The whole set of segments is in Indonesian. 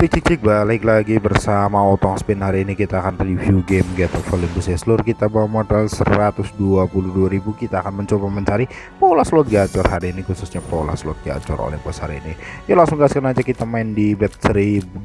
Cik cik cik balik lagi bersama Otong Spin. Hari ini kita akan review game Get of Olympus seluruh kita bawa modal 122.000 kita akan mencoba mencari pola slot gacor hari ini khususnya pola slot gacor Olympus hari ini. Ya langsung gaskan aja. Kita main di bet 2400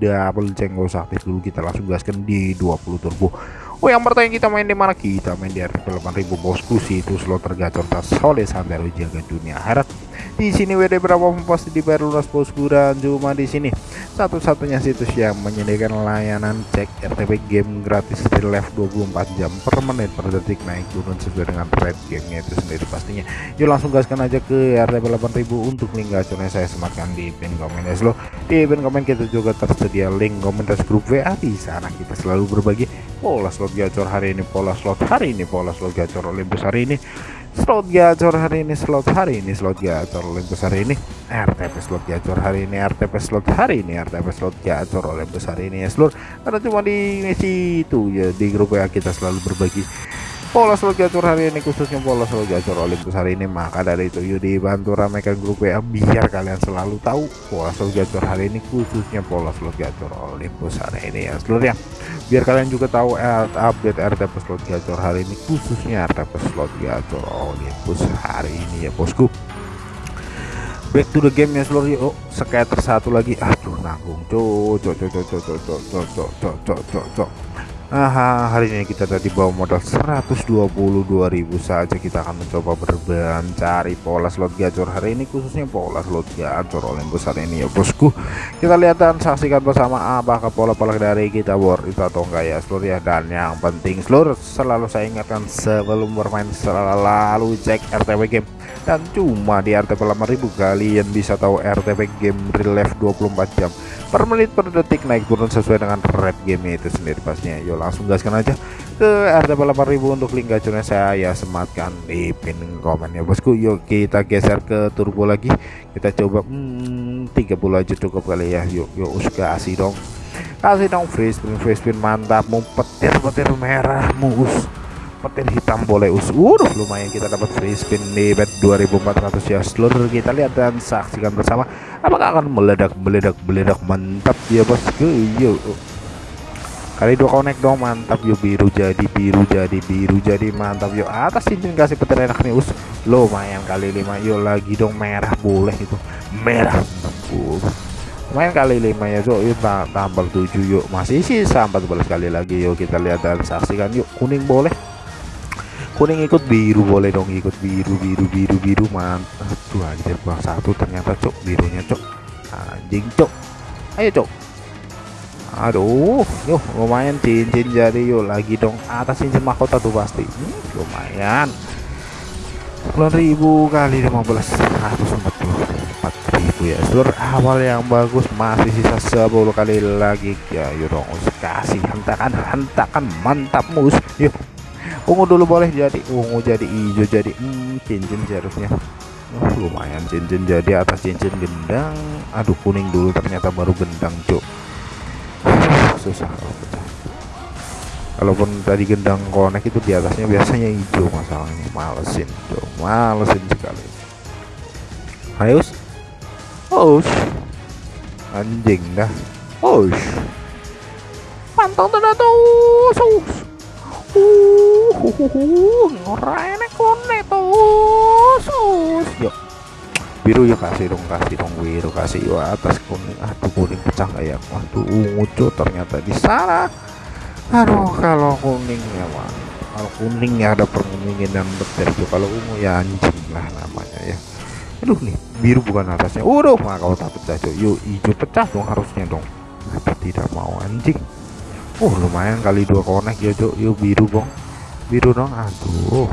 double cenggo aktif dulu. Kita langsung gaskan di 20 turbo. Oh yang pertama kita main di mana? Kita main di RTP 8000 bosku sih itu slot tergacor tas soleh sampai jaga dunia akhirat di sini WD berapa pasti dibayar lunas bosku dan cuma di sini satu-satunya situs yang menyediakan layanan cek RTP game gratis di live 24 jam per menit per detik naik turun sesuai dengan red gamenya itu sendiri pastinya. Yuk langsung gaskan aja ke RTP 8000 untuk link gacornya saya sematkan di pin komen ya. Lo di pin komen kita juga tersedia link komentar grup WA di sana kita selalu berbagi pola slot gacor hari ini pola slot hari ini pola slot gacor Olympus hari ini slot gacor hari ini slot hari ini slot gacor Olympus hari ini. RTP slot gacor hari ini RTP slot hari ini RTP slot gacor Olympus hari ini ya seluruh karena cuma di situ ya di grup ya kita selalu berbagi pola slot gacor hari ini khususnya pola slot gacor Olympus hari ini. Maka dari itu yuk dibantu ramaikan grup WA biar kalian selalu tahu pola slot gacor hari ini khususnya pola slot gacor Olympus hari ini ya seluruh ya biar kalian juga tahu eh, update RTP slot gacor hari ini khususnya RTP slot gacor Olympus hari ini ya bosku. Back to the game ya seluruh oh skater satu lagi. Aduh nanggung. Cok cok cok cok cok cok cok cok cok cok cok cok Aha, hari ini kita tadi bawa modal 122.000 saja kita akan mencoba berban cari pola slot gacor. Hari ini khususnya pola slot gacor Olympus hari ini ya bosku. Kita lihat dan saksikan bersama apakah pola-pola dari kita worth itu atau enggak ya seluruh ya. Dan yang penting seluruh selalu saya ingatkan sebelum bermain selalu cek RTP game. Dan cuma di RTP 8000 kalian bisa tahu RTP game real life 24 jam per menit per detik naik turun sesuai dengan red game itu sendiri pastinya yuk langsung gaskan aja ke RTP 8000 untuk link gacornya. Saya sematkan di pin komen ya bosku. Yuk kita geser ke turbo lagi. Kita coba hmm, 30 aja cukup kali ya. Yuk yuk kasih dong. Kasih dong free spin free spin mantap. Mau petir petir merah mus petir hitam boleh us uh lumayan kita dapat free spin di bet 2400 ya seluruh kita lihat dan saksikan bersama apakah akan meledak meledak meledak. Mantap ya bosku yuk kali dua connect dong mantap. Yuk biru jadi biru jadi biru jadi mantap. Yuk atas cincin kasih petir enak nih us. Lumayan kali lima. Yuk lagi dong merah boleh itu. Merah. Lumayan kali lima ya so yuk tambah 7 yuk. Masih sisa 14 kali lagi. Yuk kita lihat dan saksikan. Yuk kuning boleh kuning ikut biru boleh dong ikut biru biru biru biru. Mantap. Tuh anjir bang satu ternyata cok. Birunya cok. Anjing cok. Ayo cok. Aduh yuk lumayan cincin jadi yuk lagi dong atas cincin mahkota tuh pasti. Hmm, lumayan. 9000 kali 15 144.000 ya. Seluruh awal yang bagus masih sisa 10 kali lagi. Ya yuk dong kasih hentakan hentakan mantap mus. Yuk ungu dulu boleh jadi. Ungu jadi hijau jadi hmm, cincin seharusnya. Oh, lumayan cincin jadi atas cincin gendang. Aduh kuning dulu ternyata baru gendang cuk. Susah kalau tadi gendang konek itu di atasnya biasanya hijau masalahnya. Malesin cuk. Malesin sekali. Ayo oh anjing dah. Oh pantang ternyata sus Ngorene kone. Yuk. Biru ya kasih dong, kasih dong biru, kasih yuk atas kuning. Aduh kuning pecah kayak Waduh ungu tuh ternyata di sana. Aduh kalau kuning ya. Kalau kuning ya ada permengingan betul tuh. Kalau ungu ya anjing lah namanya ya. Aduh nih biru bukan atasnya. Udah mah kalau tak pecah cuy. Yuk hijau pecah dong harusnya dong. Apa tidak mau anjing. Oh lumayan kali dua konek ya cok yuk biru bong. Biru dong. Aduh.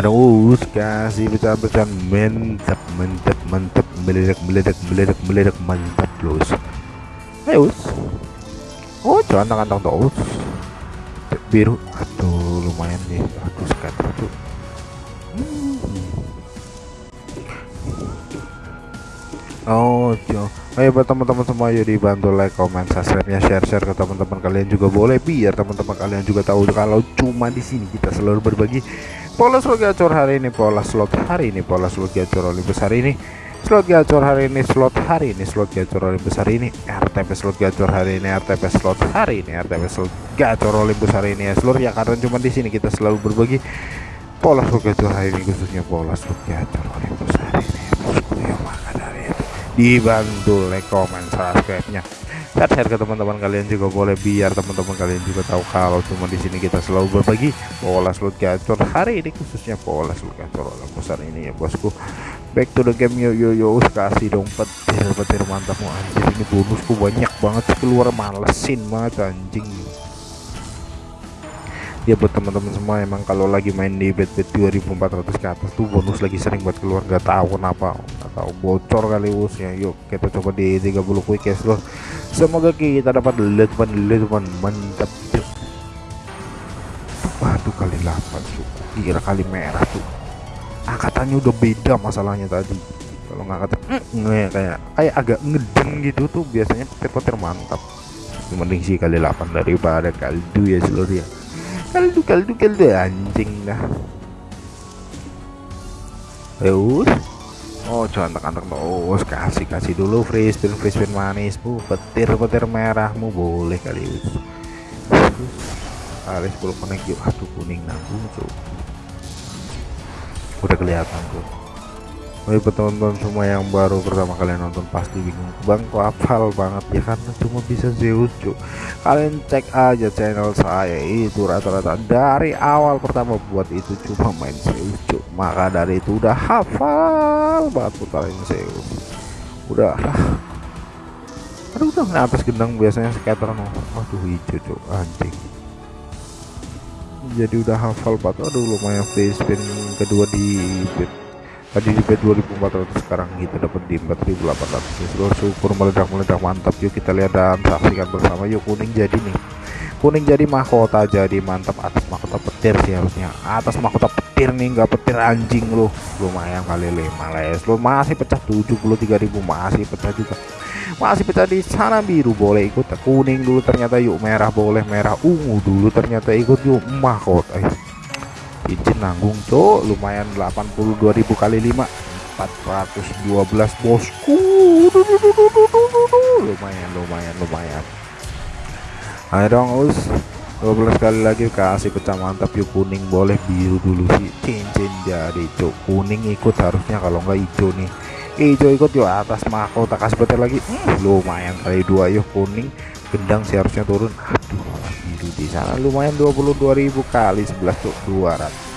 Aduh kasih pecah-pecah mantap mantap mantap. Meledak meledak meledak meledak mantap los ayo oh jangan kantong tuh biru. Aduh lumayan nih. Aduh sekarang tuh Oh, jo. Ayo buat teman-teman semua yuk dibantu like, comment, subscribe-nya, share-share ke teman-teman kalian juga boleh. Biar teman-teman kalian juga tahu kalau cuma di sini kita selalu berbagi pola slot gacor hari ini, pola slot hari ini, pola slot gacor Olympus hari ini. Slot gacor hari ini slot hari ini slot gacor Olympus hari ini. RTP slot gacor hari ini RTP slot hari ini RTP slot gacor Olympus hari ini. Ya seluruh ya karena cuma di sini kita selalu berbagi pola slot gacor hari ini khususnya pola slot gacor Olympus hari dibantu. Like comment subscribe nya share share ke teman-teman kalian juga boleh biar teman-teman kalian juga tahu kalau cuma di sini kita selalu berbagi pola slot gacor. Hari ini khususnya pola slot gacor Olympus hari ini ya bosku. Back to the game yo yo yo. Kasih dong petir petir mantap mau anjir ini bonusku banyak banget keluar malesin banget anjing. Ya buat teman-teman semua emang kalau lagi main di bet bet 2400 ke atas tuh bonus lagi sering buat keluar. Gak tahu kenapa tahu bocor kali usnya yuk kita coba di 30 quick cash loh semoga kita dapat letupan letupan mantap. Waduh kali 8 tuh kira kali merah tuh angkatannya udah beda masalahnya tadi. Kalau nggak kata mm, kayak kayak agak ngedeng gitu tuh. Biasanya petir-petir mantap. Mending sih kali 8 daripada kaldu ya seluruh ya. Kaldu kaldu kaldu anjing dah. Eus Oh jangan tekan-tekan oh kasih kasih dulu free spin free spin manis bu. Petir petir merahmu boleh kali us kali 10 connect yuk. Aduh kuning nanggung tuh udah kelihatan tuh Woi teman-teman semua yang baru pertama kalian nonton pasti bingung bang kok hafal banget ya? Karena cuma bisa Zeus cuk kalian cek aja channel saya itu rata-rata dari awal pertama buat itu cuma main Zeus cuk maka dari itu udah hafal banget putarin Zeus udah aduh udah atas gendang biasanya scatter no. Aduh hijau cuk anjing. Jadi udah hafal banget. Aduh lumayan free spin kedua di tadi di bet 2400 sekarang kita dapat di 4800 ya seluruh syukur meledak meledak mantap. Yuk kita lihat dan saksikan bersama. Yuk kuning jadi nih. Kuning jadi mahkota jadi mantap atas mahkota petir sih harusnya. Atas mahkota petir nih nggak petir anjing loh lumayan kali 5 les. Lo masih pecah 73.000 masih pecah juga. Masih pecah di sana biru. Boleh ikut kuning dulu ternyata yuk. Merah boleh merah ungu dulu ternyata ikut yuk. Mahkota. Izin nanggung cok. Lumayan 82.000 kali 5 412 bosku. Lumayan lumayan lumayan. Ayo dong us. 12 kali lagi kasih pecah mantap yuk kuning boleh biru dulu sih. Cincin jadi cok. Kuning ikut harusnya kalau nggak hijau nih. Hijau ikut yuk atas mahkota kasih petir lagi. Hmm, lumayan kali dua yuk kuning gendang seharusnya turun. Aduh biru di sana. Lumayan 22.000 kali 11 tuh 200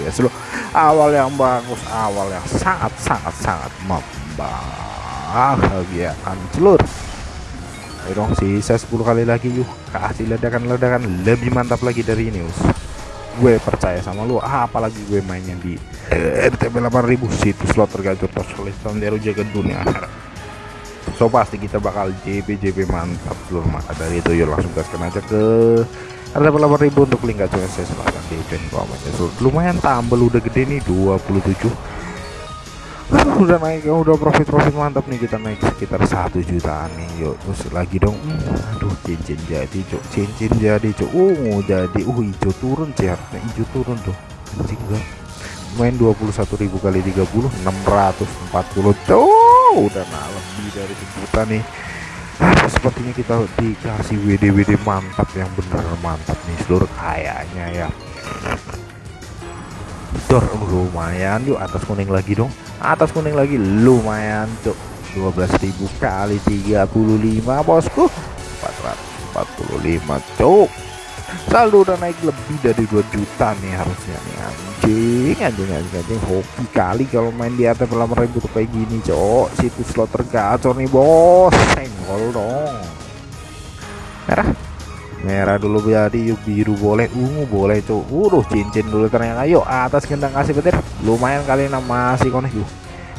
ya seluruh awal yang bagus awal yang sangat sangat sangat membahagiakan seluruh ayo dong sisa 10 kali lagi yuk kasih ledakan-ledakan lebih mantap lagi dari ini us gue percaya sama lu apalagi gue mainnya di RTP 8000 situs slot tergacor tersulitan dari jaga dunia so pasti kita bakal JP JP mantap loh maka dari itu. Yuk langsung gaskan aja ke RTP 8000 untuk link gacor saya silahkan di event so, lumayan tambel udah gede nih 27 udah naik udah profit profit mantap nih. Kita naik sekitar satu jutaan nih yuk. Terus lagi dong. Hmm, aduh cincin jadi cok cincin jadi cok ungu jadi. Uh hijau turun harusnya hijau turun tuh. Anjing enggak main 21.000 kali 30 640 cok udah nah lebih dari sejuta nih. Sepertinya kita dikasih WD WD mantap yang bener mantap nih seluruh kayaknya ya. Dor lumayan yuk atas kuning lagi dong. Atas kuning lagi lumayan cuk. 12.000 kali 35 bosku. 445 cuk. Saldo udah naik lebih dari 2 juta nih harusnya nih anjing anjing anjing anjing hoki kali kalau main di atas pelamar ribu tuh kayak gini cok. Situs slot tergacor nih bos. Senggol dong. Merah. Merah dulu jadi yuk biru boleh ungu boleh tuh udah cincin dulu ternyata. Ayo atas gendang kasih petir. Lumayan kali enam masih konek yuk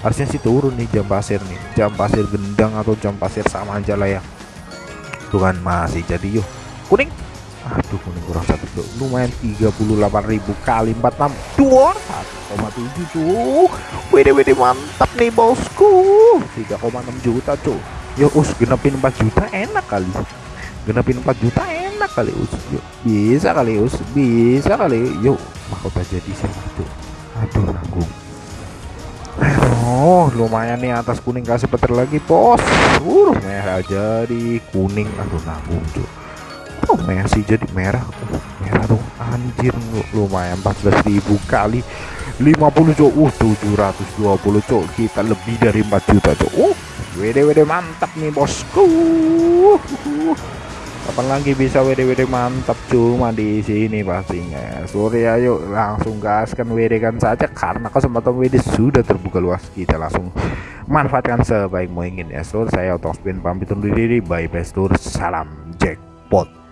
harusnya sih turun nih jam pasir nih. Jam pasir gendang atau jam pasir sama aja lah ya. Tuh kan masih jadi yuk. Kuning aduh kuning kurang satu tuh lumayan 38.000 kali 46 dua. 1,7 tuh wede wede mantap nih bosku. 3,6 juta tuh yuk us genepin 4 juta enak kali. Genepin 4 juta enak kali us yuk bisa kali us. Bisa kali. Yuk mahkota jadi sih tuh aduh nanggung. Oh lumayan nih atas kuning kasih petir lagi bos. Uh merah jadi kuning. Aduh nanggung cuy oh masih jadi merah merah dong. Anjir lumayan 14.000 kali. 50 cok. Uh 720 cok. Kita lebih dari 4 juta cok. Uh WD WD mantap nih bosku. Kapan lagi bisa WD-WD mantap? Cuma di sini pastinya. Sore ayo langsung gaskan WD kan saja. Karena kesempatan WD sudah terbuka luas. Kita langsung manfaatkan sebaik mungkin ya. Seluruh saya otospin pamit undur diri. Bye bye seluruh salam jackpot